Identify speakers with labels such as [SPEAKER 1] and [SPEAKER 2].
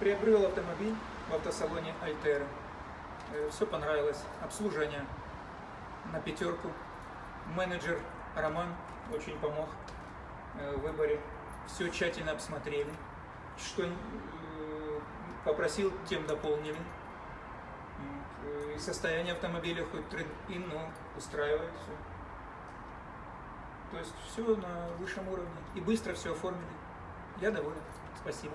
[SPEAKER 1] Приобрел автомобиль в автосалоне Альтера. Э, все понравилось. Обслуживание на пятерку. Менеджер Роман очень помог э, в выборе. Все тщательно обсмотрели. Что э, попросил, тем дополнили. И состояние автомобиля хоть трейд-ин, но устраивает все. То есть все на высшем уровне. И быстро все оформили. Я доволен. Спасибо.